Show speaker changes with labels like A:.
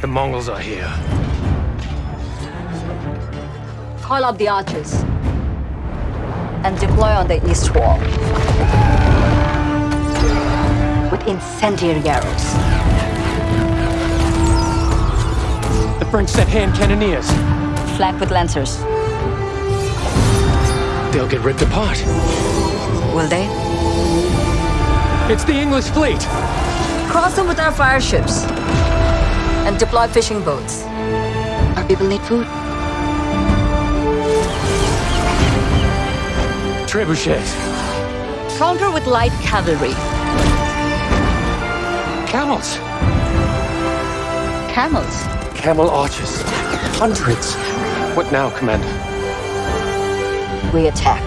A: The Mongols are here.
B: Call up the archers. And deploy on the east wall. With incendiary arrows.
A: The French sent hand cannoneers.
B: Flank with lancers.
A: They'll get ripped apart.
B: Will they?
A: It's the English fleet!
B: Cross them with our fire ships. And deploy fishing boats. Our people need food.
A: Trebuchets.
B: Counter with light cavalry.
A: Camels.
B: Camels.
A: Camel archers. Hundreds. What now, Commander?
B: We attack.